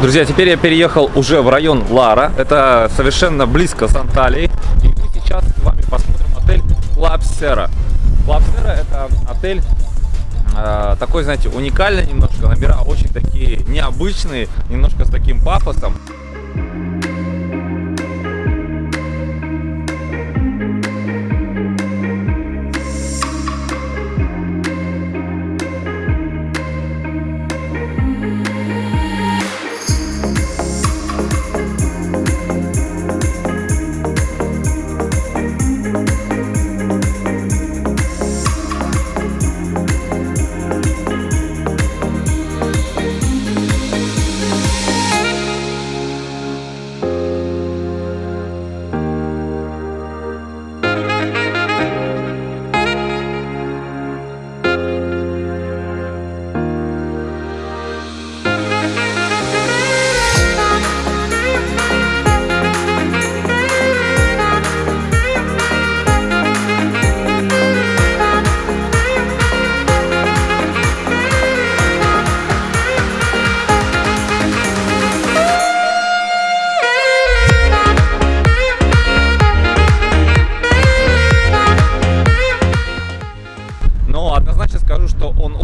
Друзья, теперь я переехал уже в район Лара. Это совершенно близко с Анталией. И мы сейчас с вами посмотрим отель Клапсера. Клапсера это отель э, такой, знаете, уникальный немножко. Номера очень такие необычные, немножко с таким пафосом.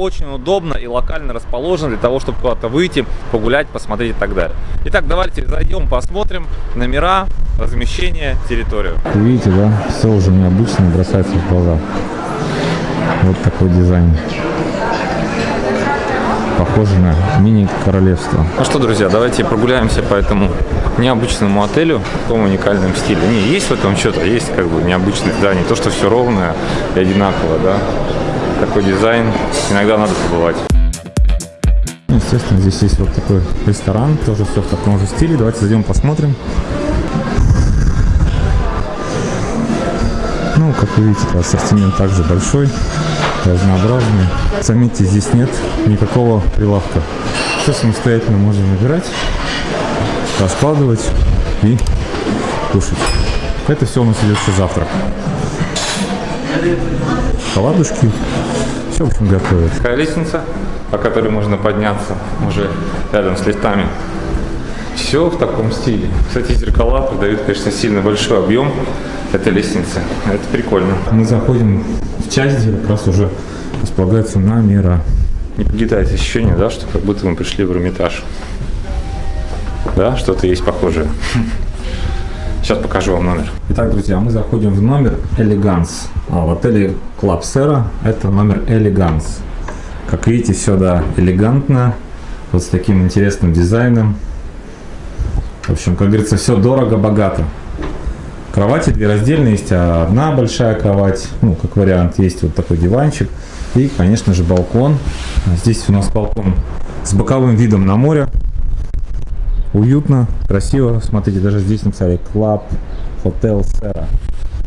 Очень удобно и локально расположен для того, чтобы куда-то выйти, погулять, посмотреть и так далее. Итак, давайте зайдем, посмотрим номера, размещение, территорию. Видите, да? Все уже необычно бросается в глаза. Вот такой дизайн. Похоже на мини-королевство. Ну что, друзья, давайте прогуляемся по этому необычному отелю в таком уникальном стиле. Не, есть в этом что-то, есть как бы необычное здание, то, что все ровное и одинаково, да. Такой дизайн, иногда надо побывать. Естественно, здесь есть вот такой ресторан, тоже все в таком же стиле. Давайте зайдем посмотрим. Ну, как вы видите, ассортимент также большой, разнообразный. Заметьте, здесь нет никакого прилавка. Все самостоятельно можно набирать, раскладывать и кушать. Это все у нас идет все завтрак. Оладушки. Все, в общем, готовят. Такая лестница, по которой можно подняться уже рядом с лифтами. Все в таком стиле. Кстати, зеркала придают, конечно, сильно большой объем этой лестницы. Это прикольно. Мы заходим в часть, где как раз уже располагаются номера. Не покидает ощущение, да, что как будто мы пришли в Эрмитаж. Да, что-то есть похожее. Сейчас покажу вам номер. Итак, друзья, мы заходим в номер Elegance. А в отеле Club Sera это номер Elegance. Как видите, все да, элегантно, вот с таким интересным дизайном. В общем, как говорится, все дорого-богато. Кровати две раздельные, есть одна большая кровать, ну, как вариант, есть вот такой диванчик. И, конечно же, балкон. Здесь у нас балкон с боковым видом на море. Уютно, красиво. Смотрите, даже здесь написали Club Hotel Sera.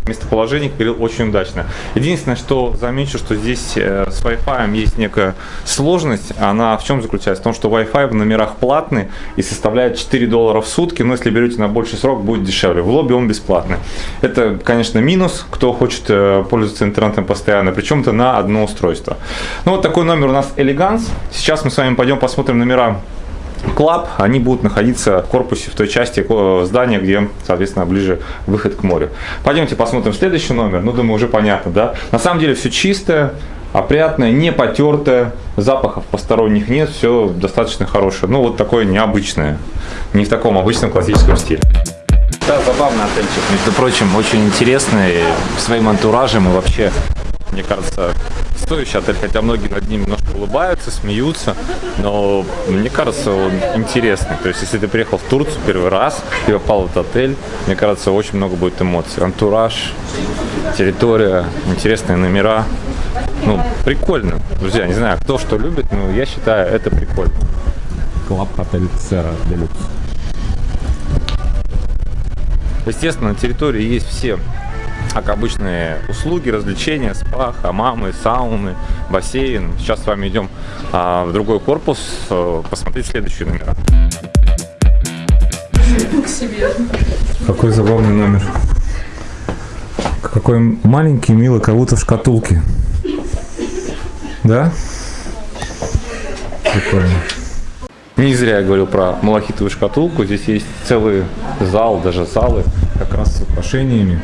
Местоположение, как очень удачно. Единственное, что замечу, что здесь э, с Wi-Fi есть некая сложность. Она в чем заключается? В том, что Wi-Fi в номерах платный и составляет 4 доллара в сутки, но если берете на больший срок, будет дешевле. В лобби он бесплатный. Это, конечно, минус, кто хочет э, пользоваться интернетом постоянно, причем это на одно устройство. Ну вот такой номер у нас Elegance. Сейчас мы с вами пойдем посмотрим номера Club, они будут находиться в корпусе, в той части здания, где, соответственно, ближе выход к морю. Пойдемте посмотрим следующий номер. Ну, думаю, уже понятно, да? На самом деле все чистое, опрятное, не потертое, запахов посторонних нет, все достаточно хорошее. Ну, вот такое необычное, не в таком обычном классическом стиле. Да, забавный отельчик, между прочим, очень интересный своим антуражем и вообще, мне кажется, стоящий отель, хотя многие над ним немножко улыбаются, смеются, но мне кажется, он интересный. То есть, если ты приехал в Турцию первый раз и попал в этот отель, мне кажется, очень много будет эмоций. Антураж, территория, интересные номера. Ну, прикольно. Друзья, не знаю, кто что любит, но я считаю, это прикольно. Club Hotel Sera Deluxe. Естественно, на территории есть все как обычные услуги, развлечения, спа, хамамы, сауны, бассейн. Сейчас с вами идем а, в другой корпус а, посмотреть следующие номера. Какой забавный номер. Какой маленький, милый, как будто в шкатулке. Да? Прикольно. Не зря я говорил про малахитовую шкатулку. Здесь есть целый зал, даже залы, как раз с украшениями,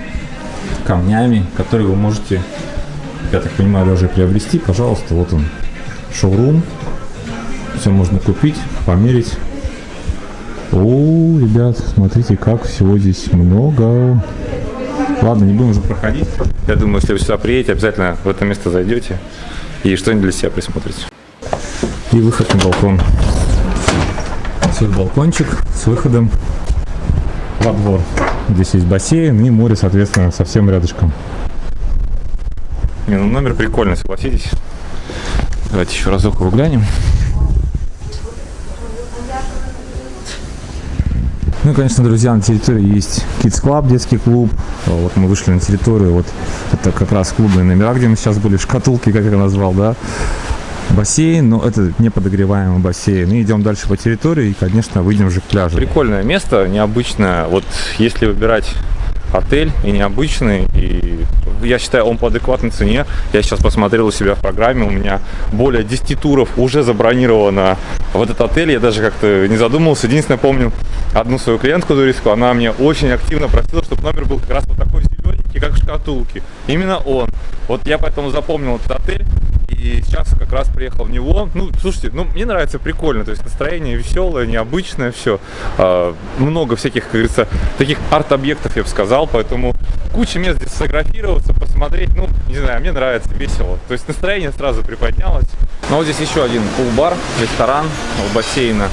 камнями, которые вы можете, я так понимаю, даже приобрести. Пожалуйста, вот он, шоурум. Все можно купить, померить. О, ребят, смотрите, как всего здесь много. Ладно, не будем уже проходить. Я думаю, если вы сюда приедете, обязательно в это место зайдете и что-нибудь для себя присмотрите. И выход на балкон. Свой балкончик с выходом во двор. Здесь есть бассейн и море, соответственно, совсем рядышком. Не, ну номер прикольный, согласитесь. Давайте еще разок его глянем. Ну и, конечно, друзья, на территории есть Kids Club, детский клуб. Вот мы вышли на территорию, вот это как раз клубные номера, где мы сейчас были, шкатулки, как я назвал, да. Бассейн, но это не подогреваемый бассейн. И идем дальше по территории и, конечно, выйдем уже к пляжу. Прикольное место, необычное. Вот если выбирать отель и необычный, и я считаю, он по адекватной цене. Я сейчас посмотрел у себя в программе, у меня более 10 туров уже забронировано в этот отель. Я даже как-то не задумывался. Единственное, помню одну свою клиентку туристку, она мне очень активно просила, чтобы номер был как раз вот такой зелененький, как в шкатулке. Именно он. Вот я поэтому запомнил этот отель. И сейчас как раз приехал в него. Ну, слушайте, ну, мне нравится прикольно. То есть настроение веселое, необычное все. А, много всяких, как говорится, таких арт-объектов, я бы сказал. Поэтому куча мест здесь сфотографироваться, посмотреть. Ну, не знаю, мне нравится, весело. То есть настроение сразу приподнялось. Ну, вот здесь еще один пул-бар, ресторан у бассейна.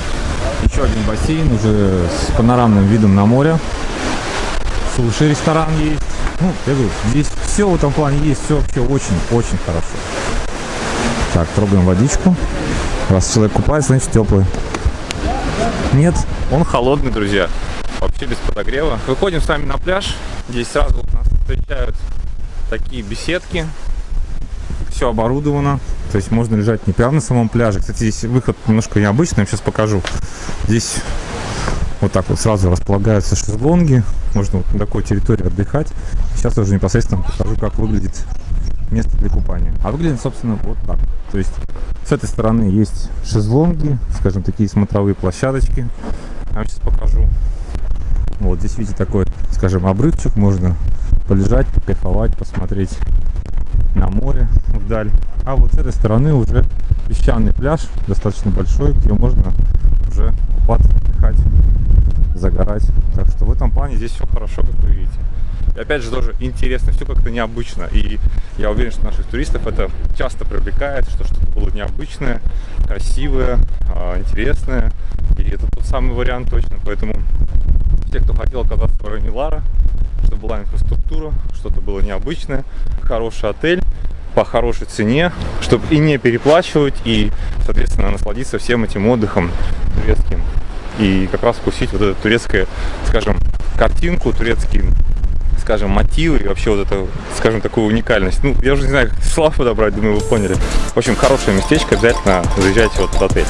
Еще один бассейн уже с панорамным видом на море. Суши-ресторан есть. Ну, я говорю, здесь все в этом плане есть, все вообще очень-очень хорошо. Так, трогаем водичку. Раз человек купается, значит теплый. Нет, он холодный, друзья. Вообще без подогрева. Выходим с вами на пляж. Здесь сразу нас встречают такие беседки. Все оборудовано. То есть можно лежать не прямо на самом пляже. Кстати, здесь выход немножко необычный. Я сейчас покажу. Здесь вот так вот сразу располагаются шезлонги. Можно вот на такой территории отдыхать. Сейчас уже непосредственно покажу, как выглядит место для купания. А выглядит, собственно, вот так. То есть с этой стороны есть шезлонги, скажем, такие смотровые площадочки. Я вам сейчас покажу. Вот здесь видите такой, скажем, обрывчик. Можно полежать, покайфовать, посмотреть на море вдаль. А вот с этой стороны уже песчаный пляж, достаточно большой, где можно уже купаться, отдыхать, загорать. Так что в этом плане здесь все хорошо, как вы видите. Опять же тоже интересно, все как-то необычно. И я уверен, что наших туристов это часто привлекает, что что-то было необычное, красивое, а, интересное. И это тот самый вариант точно. Поэтому те, кто хотел оказаться в районе Лара, чтобы была инфраструктура, что-то было необычное, хороший отель, по хорошей цене, чтобы и не переплачивать, и, соответственно, насладиться всем этим отдыхом турецким. И как раз вкусить вот эту турецкую, скажем, картинку, турецкий скажем, мотивы и вообще вот это, скажем, такую уникальность. Ну, я уже не знаю, как слав подобрать, думаю, вы поняли. В общем, хорошее местечко, обязательно заезжайте вот в отель.